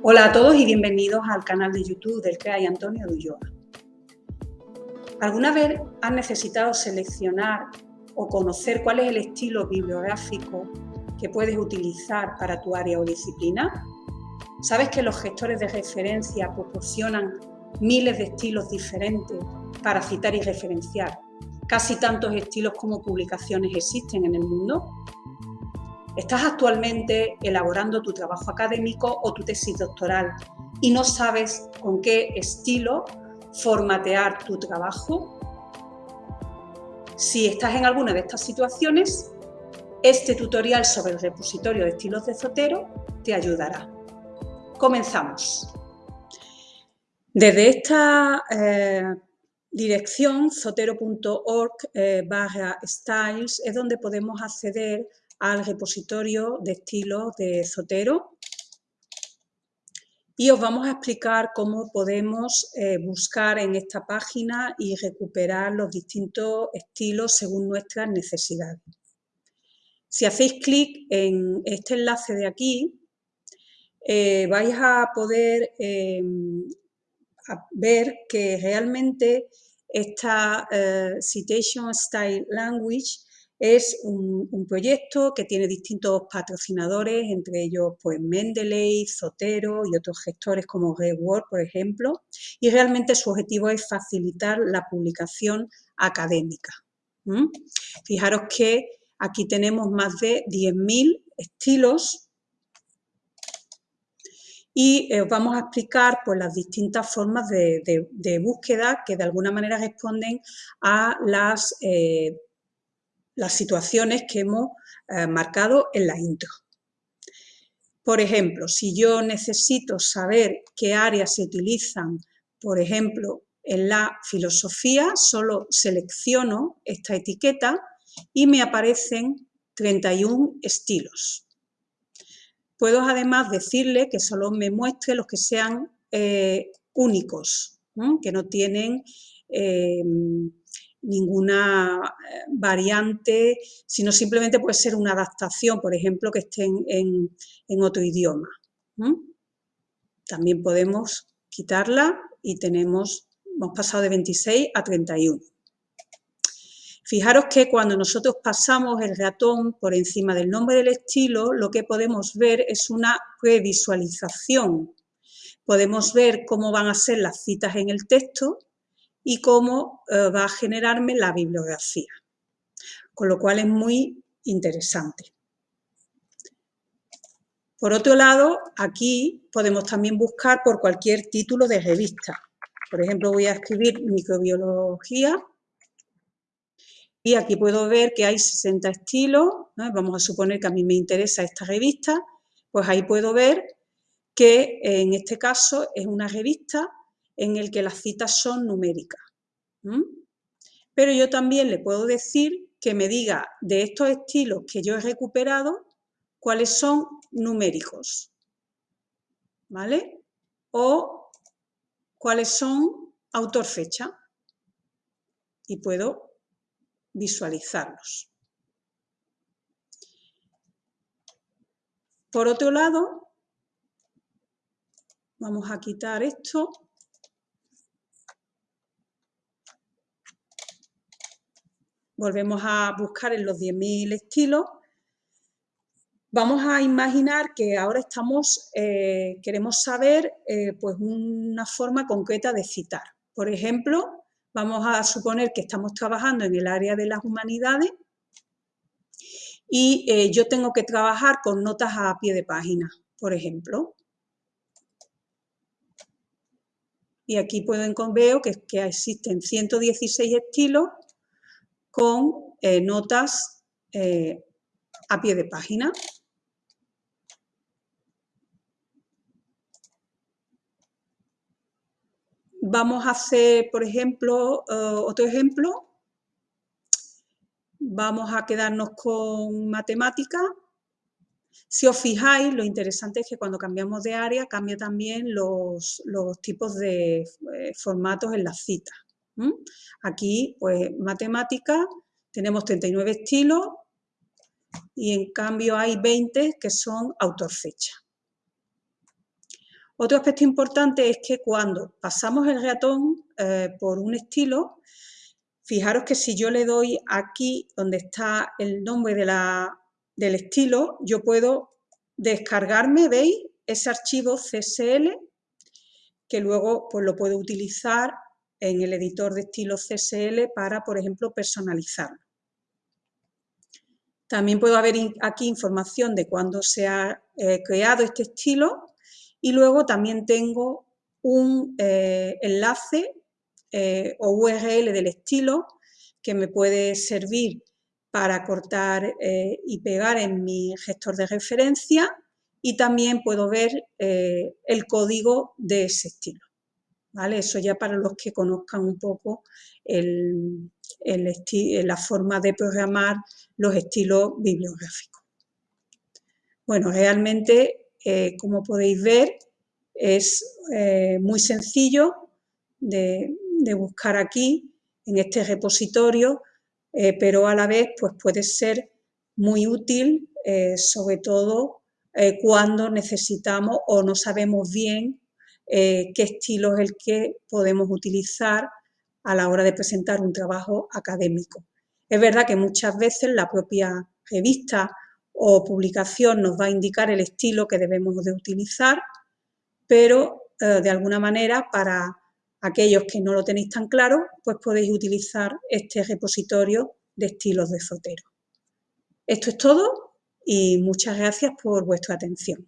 Hola a todos y bienvenidos al canal de YouTube del CREA Antonio de ¿Alguna vez has necesitado seleccionar o conocer cuál es el estilo bibliográfico que puedes utilizar para tu área o disciplina? ¿Sabes que los gestores de referencia proporcionan miles de estilos diferentes para citar y referenciar? Casi tantos estilos como publicaciones existen en el mundo. Estás actualmente elaborando tu trabajo académico o tu tesis doctoral y no sabes con qué estilo formatear tu trabajo. Si estás en alguna de estas situaciones, este tutorial sobre el repositorio de estilos de Zotero te ayudará. Comenzamos. Desde esta eh, dirección, zotero.org eh, styles, es donde podemos acceder al repositorio de estilos de Zotero y os vamos a explicar cómo podemos eh, buscar en esta página y recuperar los distintos estilos según nuestras necesidades. Si hacéis clic en este enlace de aquí, eh, vais a poder eh, ver que realmente esta Citation Style Language es un, proyecto que tiene distintos patrocinadores, entre ellos pues Mendeley, Zotero y otros gestores como RedWord, por ejemplo, y realmente su objetivo es facilitar la publicación académica. Fijaros que aquí tenemos más de 10.000 estilos y os vamos a explicar pues, las distintas formas de, búsqueda que de alguna manera responden a las eh, las situaciones que hemos eh, marcado en la intro. Por ejemplo, si yo necesito saber qué áreas se utilizan, por ejemplo, en la filosofía, solo selecciono esta etiqueta y me aparecen 31 estilos. Puedo además decirle que solo me muestre los que sean eh, únicos, que no tienen eh, ninguna eh, variante, sino simplemente puede ser una adaptación, por ejemplo, que esté en, otro idioma. También podemos quitarla y tenemos, hemos pasado de 26 a 31. Fijaros que cuando nosotros pasamos el ratón por encima del nombre del estilo, lo que podemos ver es una previsualización. Podemos ver cómo van a ser las citas en el texto y cómo eh, va a generarme la bibliografía. Con lo cual es muy interesante. Por otro lado, aquí podemos también buscar por cualquier título de revista. Por ejemplo, voy a escribir microbiología y aquí puedo ver que hay 60 estilos. Vamos a suponer que a mí me interesa esta revista, pues ahí puedo ver que en este caso es una revista en el que las citas son numéricas. Pero yo también le puedo decir que me diga de estos estilos que yo he recuperado, cuáles son numéricos, ¿vale? O cuáles son autor-fecha y puedo visualizarlos. Por otro lado, vamos a quitar esto volvemos a buscar en los 10.000 estilos, vamos a imaginar que ahora estamos, eh, queremos saber eh, pues una forma concreta de citar. Por ejemplo, vamos a suponer que estamos trabajando en el área de las humanidades y eh, yo tengo que trabajar con notas a pie de página, por ejemplo. Y aquí puedo veo que, que existen 116 estilos con eh, notas eh, a pie de página. Vamos a hacer, por ejemplo, eh, otro ejemplo. Vamos a quedarnos con matemática. Si os fijáis, lo interesante es que cuando cambiamos de área cambia también los, los tipos de formatos en las citas. Aquí, pues, matemática, tenemos 39 estilos y en cambio hay 20 que son autor-fecha. Otro aspecto importante es que cuando pasamos el ratón eh, por un estilo, fijaros que si yo le doy aquí donde está el nombre de la, del estilo, yo puedo descargarme, ¿veis? Ese archivo CSL que luego pues, lo puedo utilizar en el editor de estilo CSL para, por ejemplo, personalizarlo. También puedo ver aquí información de cuándo se ha eh, creado este estilo y luego también tengo un eh, enlace eh, o URL del estilo que me puede servir para cortar y pegar en mi gestor de referencia y también puedo ver el código de ese estilo. ¿Vale? Eso ya para los que conozcan un poco la forma de programar los estilos bibliográficos. Bueno, realmente, eh, como podéis ver, es eh, muy sencillo de, buscar aquí, en este repositorio, eh, pero a la vez pues puede ser muy útil, sobre todo cuando necesitamos o no sabemos bien qué estilo es el que podemos utilizar a la hora de presentar un trabajo académico. Es verdad que muchas veces la propia revista o publicación nos va a indicar el estilo que debemos de utilizar, pero eh, de alguna manera para aquellos que no lo tenéis tan claro, pues podéis utilizar este repositorio de estilos de Zotero. Esto es todo y muchas gracias por vuestra atención.